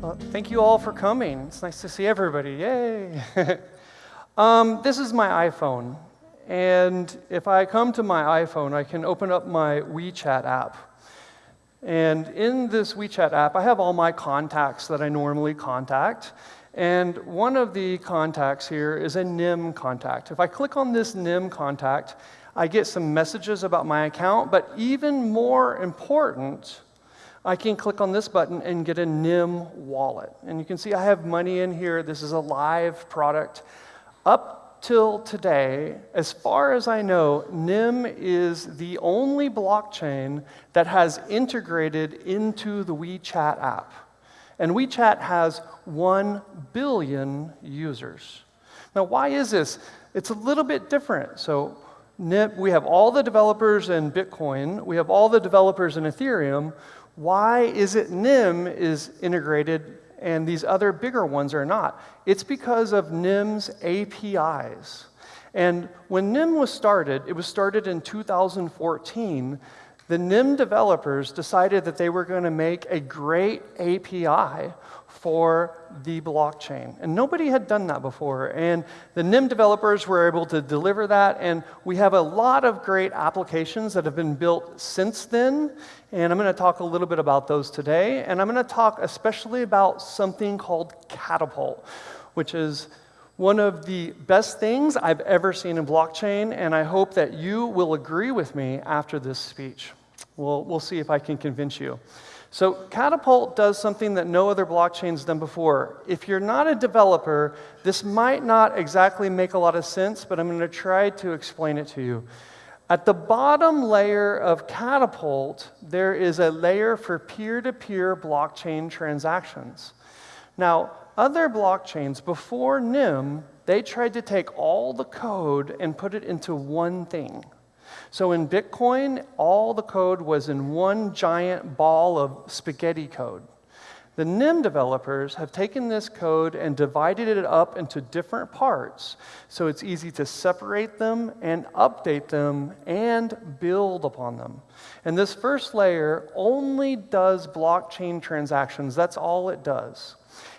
Well, thank you all for coming. It's nice to see everybody. Yay! um, this is my iPhone. And if I come to my iPhone, I can open up my WeChat app. And in this WeChat app, I have all my contacts that I normally contact. And one of the contacts here is a NEM contact. If I click on this NEM contact, I get some messages about my account, but even more important, I can click on this button and get a NEM wallet. And you can see I have money in here. This is a live product. Up till today, as far as I know, NEM is the only blockchain that has integrated into the WeChat app. And WeChat has 1 billion users. Now, why is this? It's a little bit different. So we have all the developers in Bitcoin, we have all the developers in Ethereum. Why is it NEM is integrated and these other bigger ones are not? It's because of NEM's APIs. And when NEM was started, it was started in 2014, the NEM developers decided that they were going to make a great API for the blockchain. And nobody had done that before. And the NEM developers were able to deliver that. And we have a lot of great applications that have been built since then. And I'm going to talk a little bit about those today. And I'm going to talk especially about something called Catapult, which is one of the best things I've ever seen in blockchain. And I hope that you will agree with me after this speech. We'll, we'll see if I can convince you. So Catapult does something that no other blockchain's done before. If you're not a developer, this might not exactly make a lot of sense, but I'm going to try to explain it to you. At the bottom layer of Catapult, there is a layer for peer-to-peer -peer blockchain transactions. Now, other blockchains before NEM, they tried to take all the code and put it into one thing. So in Bitcoin, all the code was in one giant ball of spaghetti code. The NEM developers have taken this code and divided it up into different parts so it's easy to separate them and update them and build upon them. And this first layer only does blockchain transactions. That's all it does.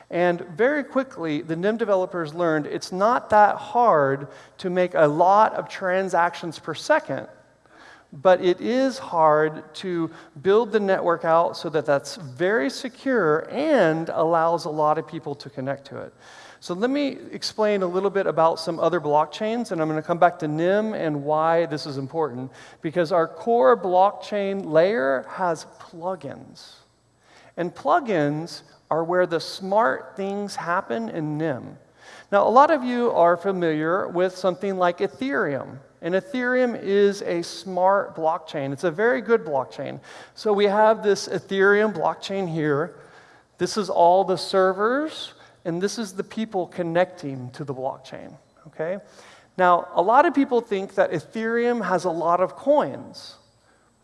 And very quickly, the NEM developers learned it's not that hard to make a lot of transactions per second, but it is hard to build the network out so that that's very secure and allows a lot of people to connect to it. So let me explain a little bit about some other blockchains, and I'm going to come back to NEM and why this is important. Because our core blockchain layer has plugins. And plugins are where the smart things happen in NEM. Now, a lot of you are familiar with something like Ethereum. And Ethereum is a smart blockchain. It's a very good blockchain. So we have this Ethereum blockchain here. This is all the servers, and this is the people connecting to the blockchain, okay? Now, a lot of people think that Ethereum has a lot of coins,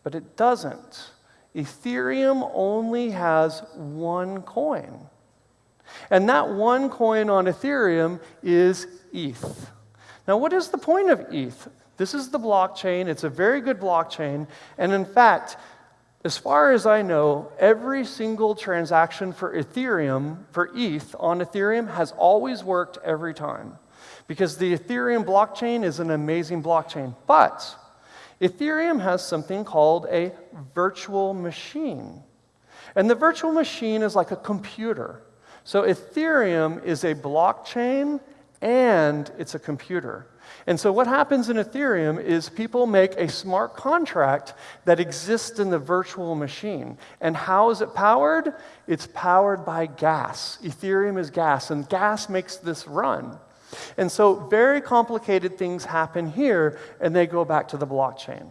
but it doesn't. Ethereum only has one coin. And that one coin on Ethereum is ETH. Now, what is the point of ETH? This is the blockchain. It's a very good blockchain. And in fact, as far as I know, every single transaction for Ethereum, for ETH on Ethereum, has always worked every time. Because the Ethereum blockchain is an amazing blockchain. But Ethereum has something called a virtual machine. And the virtual machine is like a computer. So Ethereum is a blockchain and it's a computer. And so what happens in Ethereum is people make a smart contract that exists in the virtual machine. And how is it powered? It's powered by gas. Ethereum is gas, and gas makes this run. And so very complicated things happen here, and they go back to the blockchain.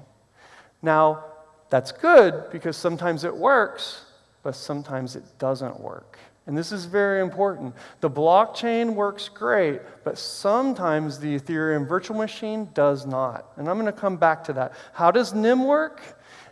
Now, that's good because sometimes it works, but sometimes it doesn't work. And this is very important. The blockchain works great, but sometimes the Ethereum virtual machine does not. And I'm going to come back to that. How does NEM work?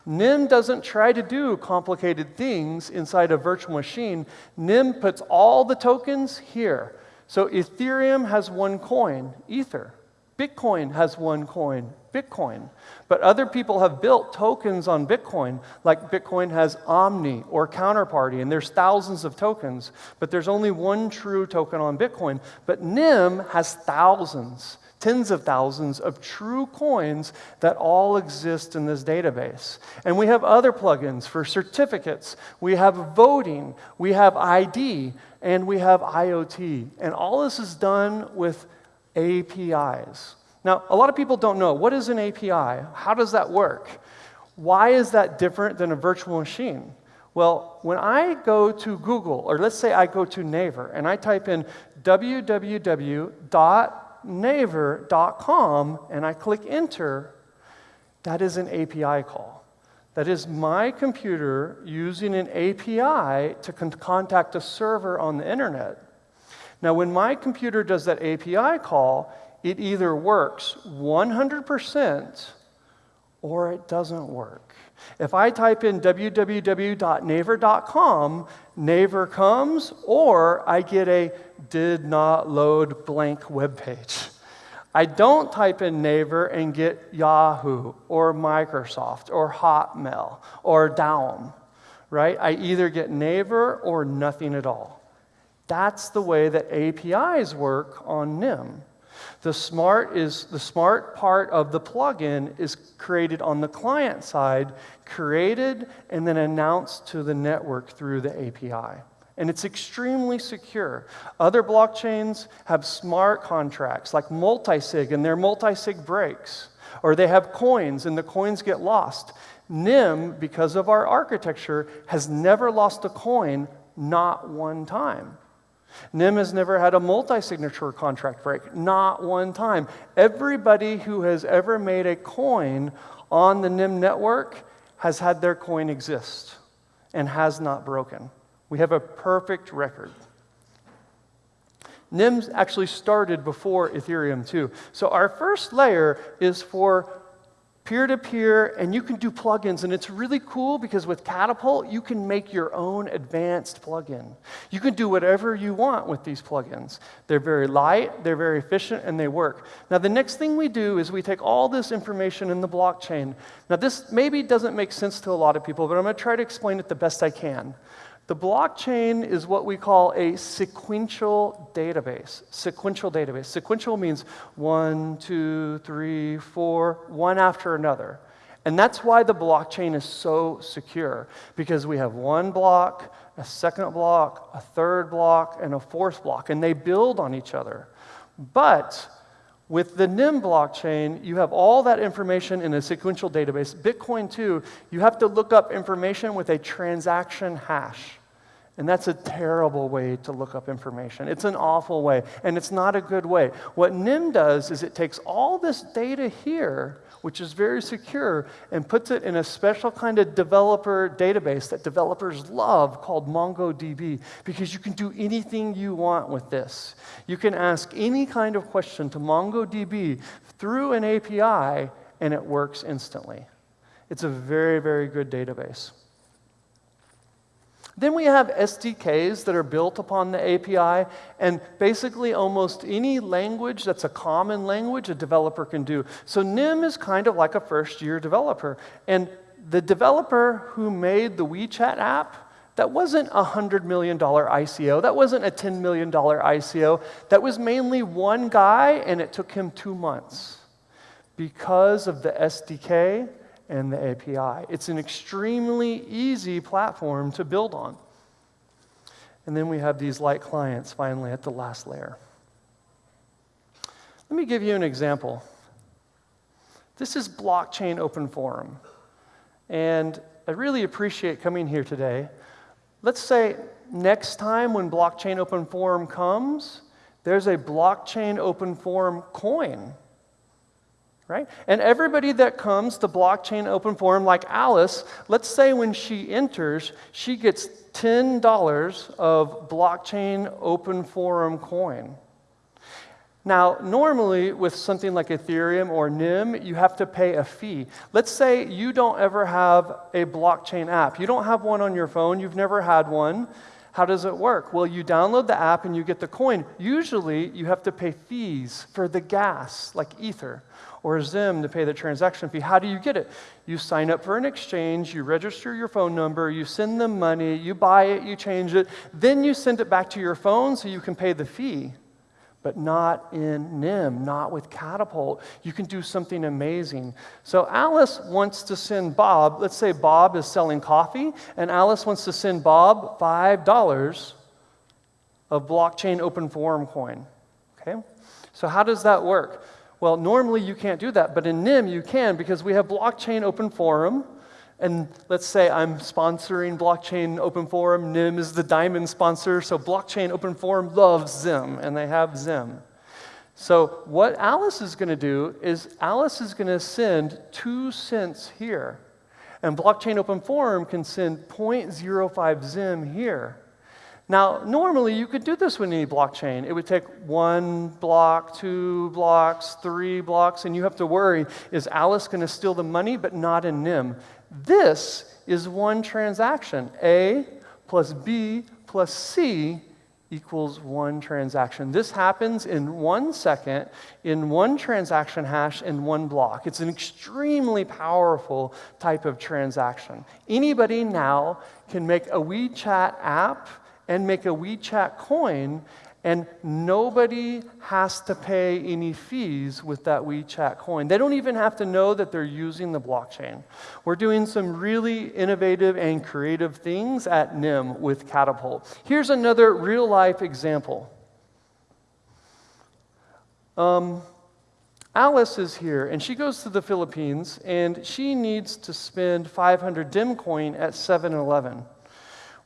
NEM doesn't try to do complicated things inside a virtual machine. NEM puts all the tokens here. So Ethereum has one coin, Ether. Bitcoin has one coin, Bitcoin. But other people have built tokens on Bitcoin, like Bitcoin has Omni or Counterparty, and there's thousands of tokens, but there's only one true token on Bitcoin. But NEM has thousands, tens of thousands of true coins that all exist in this database. And we have other plugins for certificates, we have voting, we have ID, and we have IoT. And all this is done with APIs. Now, a lot of people don't know what is an API? How does that work? Why is that different than a virtual machine? Well, when I go to Google, or let's say I go to Naver, and I type in www.naver.com and I click enter, that is an API call. That is my computer using an API to con contact a server on the internet. Now, when my computer does that API call, it either works 100% or it doesn't work. If I type in www.naver.com, Naver comes, or I get a did not load blank web page. I don't type in Naver and get Yahoo or Microsoft or Hotmail or Daum, right? I either get Naver or nothing at all. That's the way that APIs work on NEM. The smart is the smart part of the plugin is created on the client side, created and then announced to the network through the API. And it's extremely secure. Other blockchains have smart contracts like multisig, and they're multisig breaks. Or they have coins, and the coins get lost. NEM, because of our architecture, has never lost a coin, not one time. NEM has never had a multi signature contract break, not one time. Everybody who has ever made a coin on the NEM network has had their coin exist and has not broken. We have a perfect record. NEM actually started before Ethereum, too. So, our first layer is for peer to peer, and you can do plugins. And it's really cool because with Catapult, you can make your own advanced plugin. You can do whatever you want with these plugins. They're very light, they're very efficient, and they work. Now, the next thing we do is we take all this information in the blockchain. Now, this maybe doesn't make sense to a lot of people, but I'm going to try to explain it the best I can. The blockchain is what we call a sequential database. Sequential database. Sequential means one, two, three, four, one after another. And that's why the blockchain is so secure, because we have one block, a second block, a third block, and a fourth block, and they build on each other. But with the NEM blockchain, you have all that information in a sequential database. Bitcoin, too, you have to look up information with a transaction hash. And that's a terrible way to look up information. It's an awful way, and it's not a good way. What NEM does is it takes all this data here, which is very secure, and puts it in a special kind of developer database that developers love called MongoDB, because you can do anything you want with this. You can ask any kind of question to MongoDB through an API, and it works instantly. It's a very, very good database. Then we have SDKs that are built upon the API, and basically almost any language that's a common language a developer can do. So NEM is kind of like a first year developer. And the developer who made the WeChat app, that wasn't a $100 million ICO. That wasn't a $10 million ICO. That was mainly one guy, and it took him two months because of the SDK and the API. It's an extremely easy platform to build on. And then we have these light clients finally at the last layer. Let me give you an example. This is Blockchain Open Forum. And I really appreciate coming here today. Let's say next time when Blockchain Open Forum comes, there's a Blockchain Open Forum coin right? And everybody that comes to blockchain open forum, like Alice, let's say when she enters, she gets $10 of blockchain open forum coin. Now, normally with something like Ethereum or NEM, you have to pay a fee. Let's say you don't ever have a blockchain app. You don't have one on your phone, you've never had one. How does it work? Well, you download the app and you get the coin. Usually, you have to pay fees for the gas, like Ether or XEM to pay the transaction fee. How do you get it? You sign up for an exchange, you register your phone number, you send them money, you buy it, you change it, then you send it back to your phone so you can pay the fee but not in NEM, not with Catapult. You can do something amazing. So Alice wants to send Bob, let's say Bob is selling coffee, and Alice wants to send Bob $5 of blockchain open forum coin. Okay? So how does that work? Well, normally you can't do that, but in NEM you can because we have blockchain open forum and let's say I'm sponsoring Blockchain Open Forum. NEM is the diamond sponsor, so Blockchain Open Forum loves XEM, and they have XEM. So what Alice is going to do is Alice is going to send two cents here. And Blockchain Open Forum can send 0.05 XEM here. Now, normally you could do this with any blockchain. It would take one block, two blocks, three blocks, and you have to worry is Alice going to steal the money, but not in NEM? This is one transaction. A plus B plus C equals one transaction. This happens in one second, in one transaction hash, in one block. It's an extremely powerful type of transaction. Anybody now can make a WeChat app and make a WeChat coin and nobody has to pay any fees with that WeChat coin. They don't even have to know that they're using the blockchain. We're doing some really innovative and creative things at NEM with Catapult. Here's another real life example. Um, Alice is here, and she goes to the Philippines, and she needs to spend 500 DIM coin at 7 Eleven.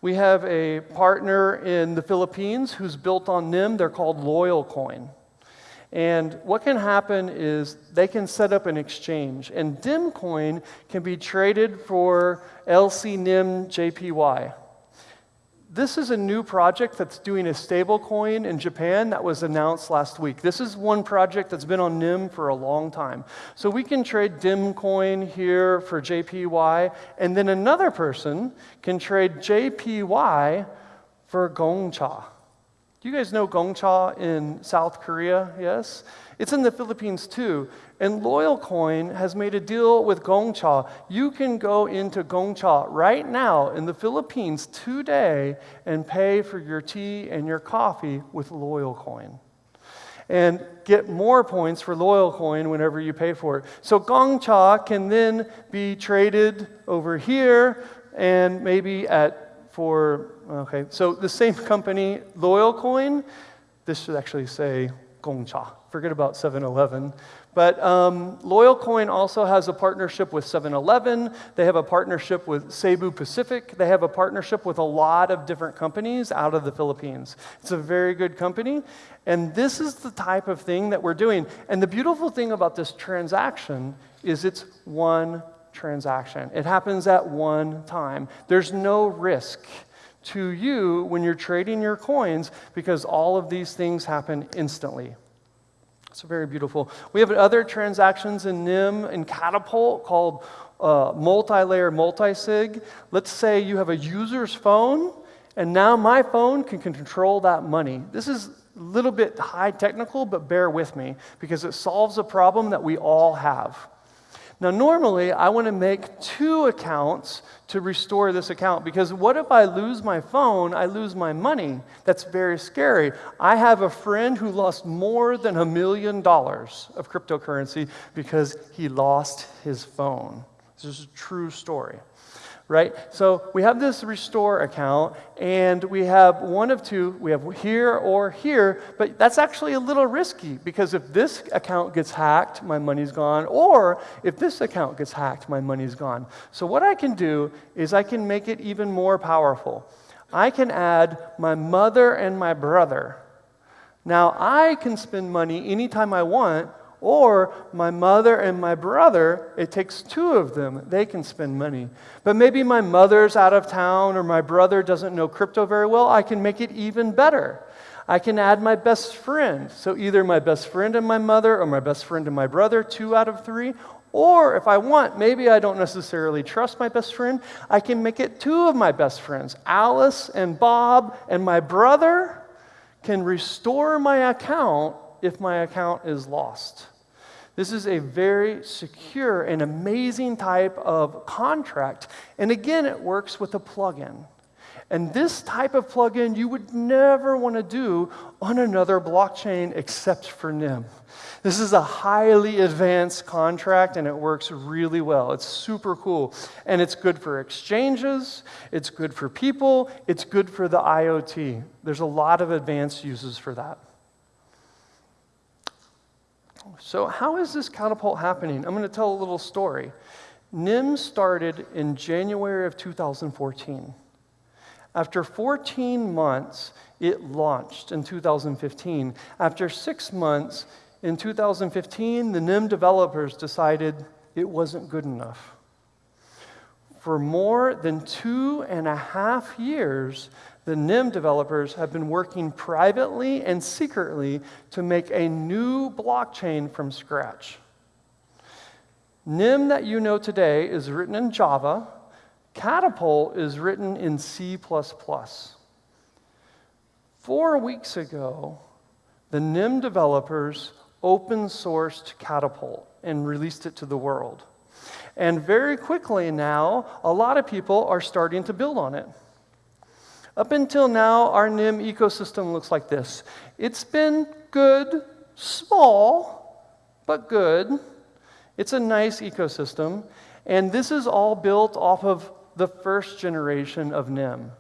We have a partner in the Philippines who's built on NEM. They're called LoyalCoin. And what can happen is they can set up an exchange, and DimCoin can be traded for LCNEM JPY. This is a new project that's doing a stablecoin in Japan that was announced last week. This is one project that's been on NEM for a long time. So we can trade DIM coin here for JPY, and then another person can trade JPY for Gongcha. Do you guys know Gongcha in South Korea? Yes? It's in the Philippines too. And LoyalCoin has made a deal with Gongcha. You can go into Gongcha right now in the Philippines today and pay for your tea and your coffee with LoyalCoin. And get more points for LoyalCoin whenever you pay for it. So Gongcha can then be traded over here and maybe at for, okay, so the same company, LoyalCoin, this should actually say Gongcha. Forget about 7 Eleven. But um, LoyalCoin also has a partnership with 7 Eleven. They have a partnership with Cebu Pacific. They have a partnership with a lot of different companies out of the Philippines. It's a very good company. And this is the type of thing that we're doing. And the beautiful thing about this transaction is it's one transaction. It happens at one time. There's no risk to you when you're trading your coins because all of these things happen instantly. It's very beautiful. We have other transactions in NEM and Catapult called uh, multi-layer multi-sig. Let's say you have a user's phone, and now my phone can control that money. This is a little bit high technical, but bear with me because it solves a problem that we all have. Now, normally, I want to make two accounts to restore this account because what if I lose my phone? I lose my money. That's very scary. I have a friend who lost more than a million dollars of cryptocurrency because he lost his phone. This is a true story right? So we have this restore account, and we have one of two. We have here or here, but that's actually a little risky because if this account gets hacked, my money's gone, or if this account gets hacked, my money's gone. So what I can do is I can make it even more powerful. I can add my mother and my brother. Now, I can spend money anytime I want or my mother and my brother, it takes two of them, they can spend money. But maybe my mother's out of town or my brother doesn't know crypto very well, I can make it even better. I can add my best friend. So either my best friend and my mother or my best friend and my brother, two out of three. Or if I want, maybe I don't necessarily trust my best friend, I can make it two of my best friends. Alice and Bob and my brother can restore my account if my account is lost. This is a very secure and amazing type of contract. And again, it works with a plugin. And this type of plugin you would never want to do on another blockchain except for NEM. This is a highly advanced contract and it works really well. It's super cool. And it's good for exchanges, it's good for people, it's good for the IoT. There's a lot of advanced uses for that. So, how is this catapult happening? I'm going to tell a little story. NEM started in January of 2014. After 14 months, it launched in 2015. After six months, in 2015, the NEM developers decided it wasn't good enough. For more than two and a half years, the NEM developers have been working privately and secretly to make a new blockchain from scratch. NEM that you know today is written in Java. Catapult is written in C. Four weeks ago, the NEM developers open sourced Catapult and released it to the world. And very quickly now, a lot of people are starting to build on it. Up until now, our NEM ecosystem looks like this. It's been good, small, but good. It's a nice ecosystem. And this is all built off of the first generation of NEM.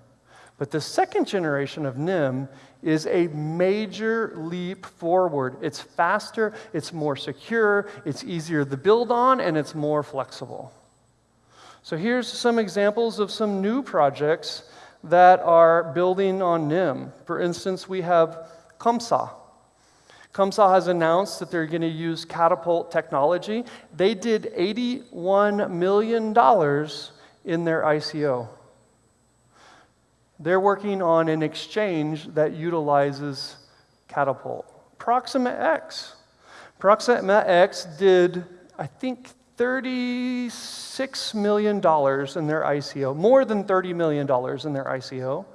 But the second generation of NEM is a major leap forward. It's faster, it's more secure, it's easier to build on, and it's more flexible. So here's some examples of some new projects that are building on NEM. For instance, we have Kamsa. Kamsa has announced that they're going to use Catapult technology. They did $81 million in their ICO. They're working on an exchange that utilizes Catapult. ProximaX. Proxima X did, I think, $36 million in their ICO, more than $30 million in their ICO.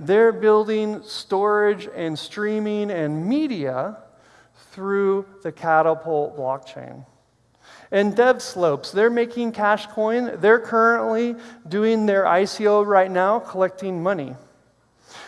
They're building storage and streaming and media through the Catapult blockchain. And DevSlopes, they're making cash coin. They're currently doing their ICO right now, collecting money.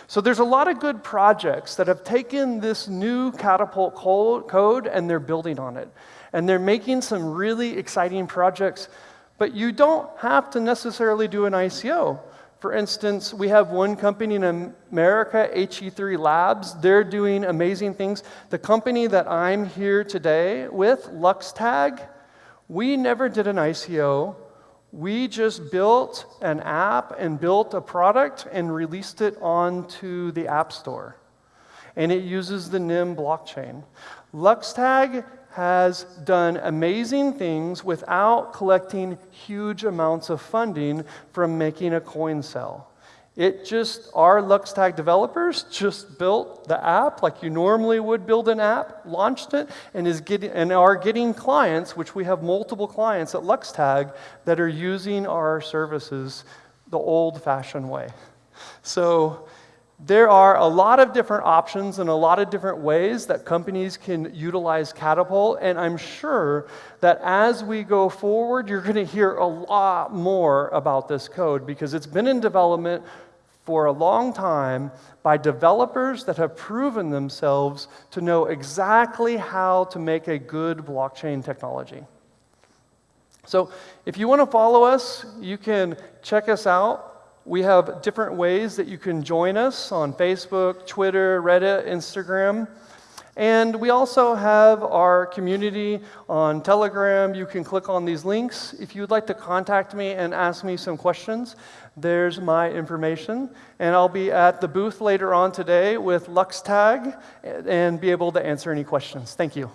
So there's a lot of good projects that have taken this new Catapult code and they're building on it. And they're making some really exciting projects, but you don't have to necessarily do an ICO. For instance, we have one company in America, HE3 Labs. They're doing amazing things. The company that I'm here today with, LuxTag, we never did an ICO. We just built an app and built a product and released it onto the App Store. And it uses the NEM blockchain. LuxTag has done amazing things without collecting huge amounts of funding from making a coin cell. It just, our LuxTag developers just built the app like you normally would build an app, launched it, and, is getting, and are getting clients, which we have multiple clients at LuxTag that are using our services the old fashioned way. So there are a lot of different options and a lot of different ways that companies can utilize Catapult, and I'm sure that as we go forward, you're going to hear a lot more about this code because it's been in development for a long time by developers that have proven themselves to know exactly how to make a good blockchain technology. So, if you want to follow us, you can check us out. We have different ways that you can join us on Facebook, Twitter, Reddit, Instagram. And we also have our community on Telegram. You can click on these links. If you'd like to contact me and ask me some questions, there's my information. And I'll be at the booth later on today with LuxTag and be able to answer any questions. Thank you.